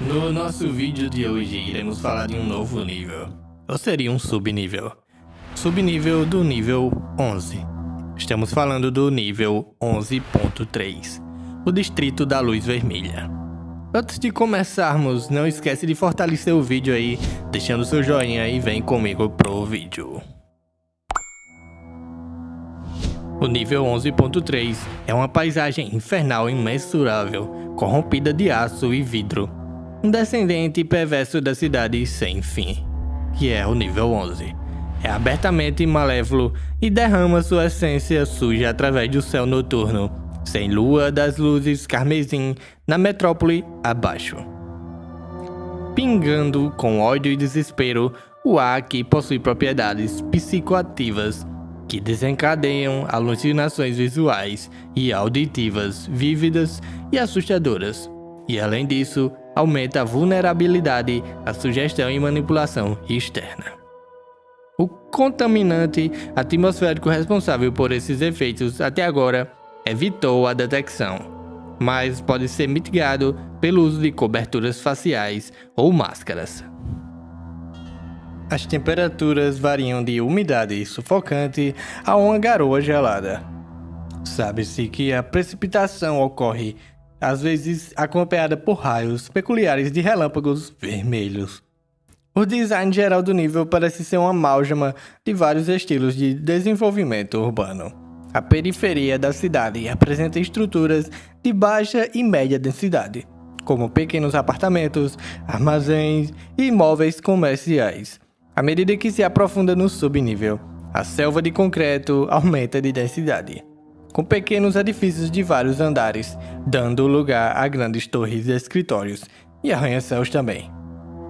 No nosso vídeo de hoje iremos falar de um novo nível, ou seria um subnível. Subnível do nível 11. Estamos falando do nível 11.3, o Distrito da Luz Vermelha. Antes de começarmos, não esquece de fortalecer o vídeo aí, deixando seu joinha e vem comigo pro vídeo. O nível 11.3 é uma paisagem infernal imensurável, corrompida de aço e vidro. Um descendente perverso da cidade sem fim, que é o nível 11. É abertamente malévolo e derrama sua essência suja através do céu noturno, sem lua das luzes carmesim na metrópole abaixo. Pingando com ódio e desespero, o ar possui propriedades psicoativas que desencadeiam alucinações visuais e auditivas vívidas e assustadoras, e além disso, aumenta a vulnerabilidade à sugestão e manipulação externa. O contaminante atmosférico responsável por esses efeitos até agora evitou a detecção, mas pode ser mitigado pelo uso de coberturas faciais ou máscaras. As temperaturas variam de umidade sufocante a uma garoa gelada. Sabe-se que a precipitação ocorre, às vezes acompanhada por raios peculiares de relâmpagos vermelhos. O design geral do nível parece ser uma amálgama de vários estilos de desenvolvimento urbano. A periferia da cidade apresenta estruturas de baixa e média densidade, como pequenos apartamentos, armazéns e imóveis comerciais, à medida que se aprofunda no subnível, a selva de concreto aumenta de densidade, com pequenos edifícios de vários andares, dando lugar a grandes torres e escritórios, e arranha-céus também.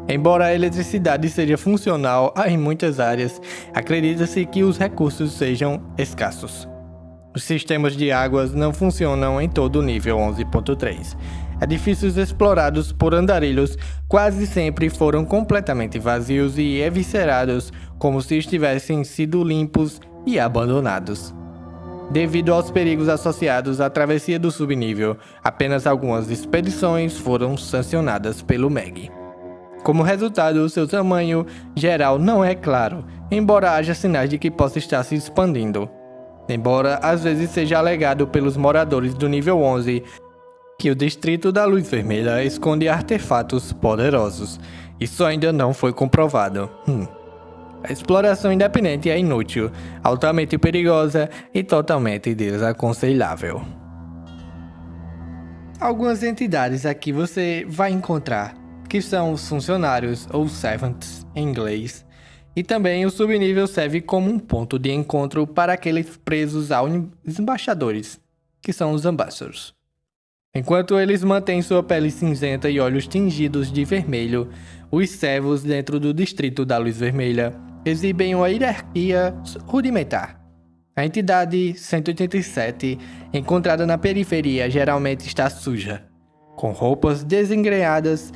Embora a eletricidade seja funcional em muitas áreas, acredita-se que os recursos sejam escassos. Os sistemas de águas não funcionam em todo o nível 11.3, edifícios explorados por andarilhos quase sempre foram completamente vazios e eviscerados, como se estivessem sido limpos e abandonados. Devido aos perigos associados à travessia do subnível, apenas algumas expedições foram sancionadas pelo MEG. Como resultado, seu tamanho geral não é claro, embora haja sinais de que possa estar se expandindo. Embora às vezes seja alegado pelos moradores do nível 11 que o Distrito da Luz Vermelha esconde artefatos poderosos. Isso ainda não foi comprovado. Hum. A exploração independente é inútil, altamente perigosa e totalmente desaconselhável. Algumas entidades aqui você vai encontrar, que são os funcionários ou servants em inglês, e também o subnível serve como um ponto de encontro para aqueles presos aos embaixadores, que são os ambassadors. Enquanto eles mantêm sua pele cinzenta e olhos tingidos de vermelho, os servos dentro do distrito da luz vermelha exibem uma hierarquia rudimentar. A entidade 187, encontrada na periferia, geralmente está suja, com roupas desengrenhadas,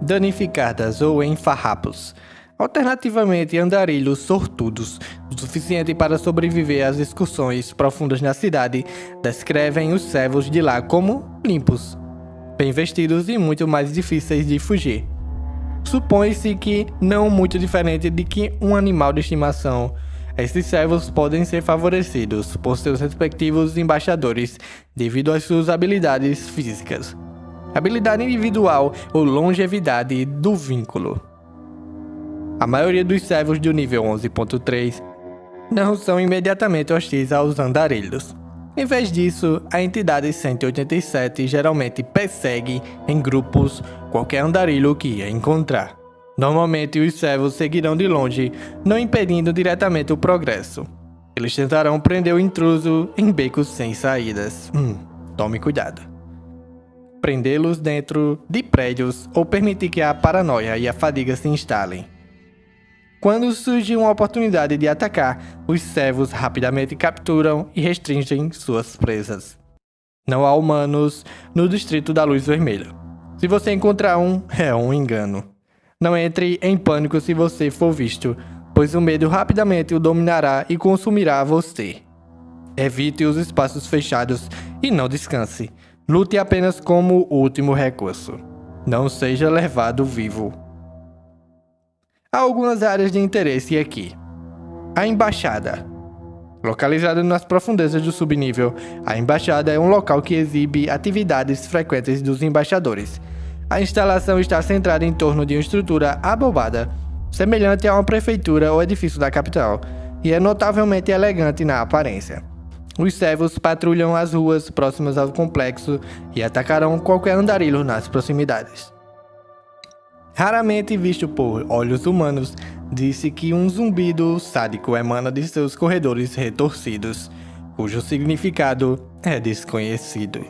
danificadas ou em farrapos, Alternativamente, andarilhos sortudos, o suficiente para sobreviver às excursões profundas na cidade, descrevem os servos de lá como limpos, bem vestidos e muito mais difíceis de fugir. Supõe-se que não muito diferente de que um animal de estimação, esses servos podem ser favorecidos por seus respectivos embaixadores devido às suas habilidades físicas, habilidade individual ou longevidade do vínculo. A maioria dos servos do nível 11.3 não são imediatamente hostis aos andarilhos. Em vez disso, a entidade 187 geralmente persegue em grupos qualquer andarilho que ia encontrar. Normalmente, os servos seguirão de longe, não impedindo diretamente o progresso. Eles tentarão prender o intruso em becos sem saídas. Hum, tome cuidado. Prendê-los dentro de prédios ou permitir que a paranoia e a fadiga se instalem. Quando surge uma oportunidade de atacar, os servos rapidamente capturam e restringem suas presas. Não há humanos no distrito da luz vermelha. Se você encontrar um, é um engano. Não entre em pânico se você for visto, pois o medo rapidamente o dominará e consumirá você. Evite os espaços fechados e não descanse. Lute apenas como último recurso. não seja levado vivo. Há algumas áreas de interesse aqui. A Embaixada. Localizada nas profundezas do subnível, a Embaixada é um local que exibe atividades frequentes dos embaixadores. A instalação está centrada em torno de uma estrutura abobada, semelhante a uma prefeitura ou edifício da capital, e é notavelmente elegante na aparência. Os servos patrulham as ruas próximas ao complexo e atacarão qualquer andarilho nas proximidades. Raramente visto por olhos humanos, disse que um zumbido sádico emana de seus corredores retorcidos, cujo significado é desconhecido.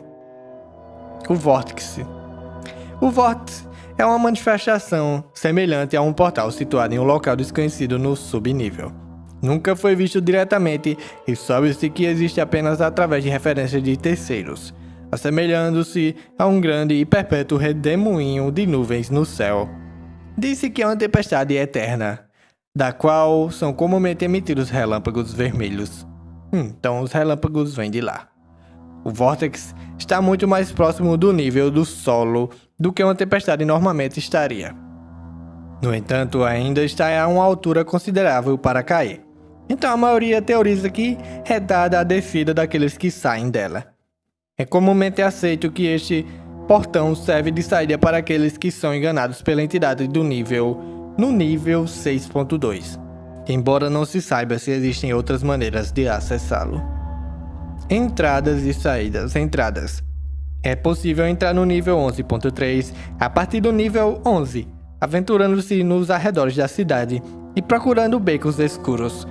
O Vórtice. O Vórtice é uma manifestação semelhante a um portal situado em um local desconhecido no subnível. Nunca foi visto diretamente e sabe-se que existe apenas através de referências de terceiros, assemelhando-se a um grande e perpétuo redemoinho de nuvens no céu. Disse que é uma tempestade eterna, da qual são comumente emitidos relâmpagos vermelhos. Então os relâmpagos vêm de lá. O vórtex está muito mais próximo do nível do solo do que uma tempestade normalmente estaria. No entanto, ainda está a uma altura considerável para cair. Então a maioria teoriza que é dada a descida daqueles que saem dela. É comumente aceito que este portão serve de saída para aqueles que são enganados pela entidade do nível no nível 6.2, embora não se saiba se existem outras maneiras de acessá-lo. Entradas e saídas. Entradas. É possível entrar no nível 11.3 a partir do nível 11, aventurando-se nos arredores da cidade e procurando becos escuros,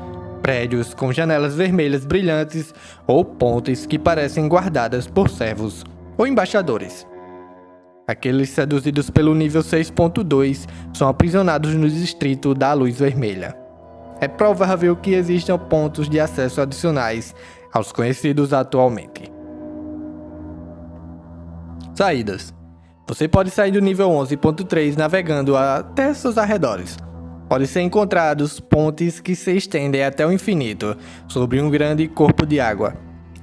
prédios com janelas vermelhas brilhantes ou pontes que parecem guardadas por servos ou embaixadores. Aqueles seduzidos pelo nível 6.2 são aprisionados no distrito da luz vermelha. É provável que existam pontos de acesso adicionais aos conhecidos atualmente. Saídas. Você pode sair do nível 11.3 navegando até seus arredores, Podem ser encontrados pontes que se estendem até o infinito sobre um grande corpo de água.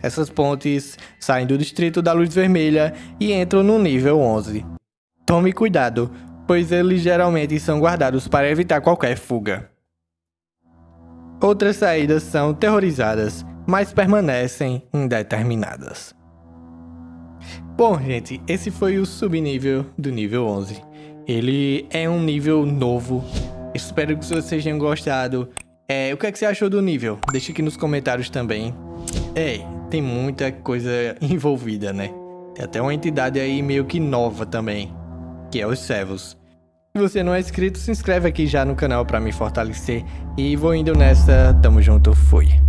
Essas pontes saem do distrito da luz vermelha e entram no nível 11. Tome cuidado, pois eles geralmente são guardados para evitar qualquer fuga. Outras saídas são terrorizadas, mas permanecem indeterminadas. Bom, gente, esse foi o subnível do nível 11. Ele é um nível novo Espero que vocês tenham gostado. É, o que, é que você achou do nível? Deixa aqui nos comentários também. É, tem muita coisa envolvida, né? Tem até uma entidade aí meio que nova também, que é os servos. Se você não é inscrito, se inscreve aqui já no canal para me fortalecer. E vou indo nessa, tamo junto, fui.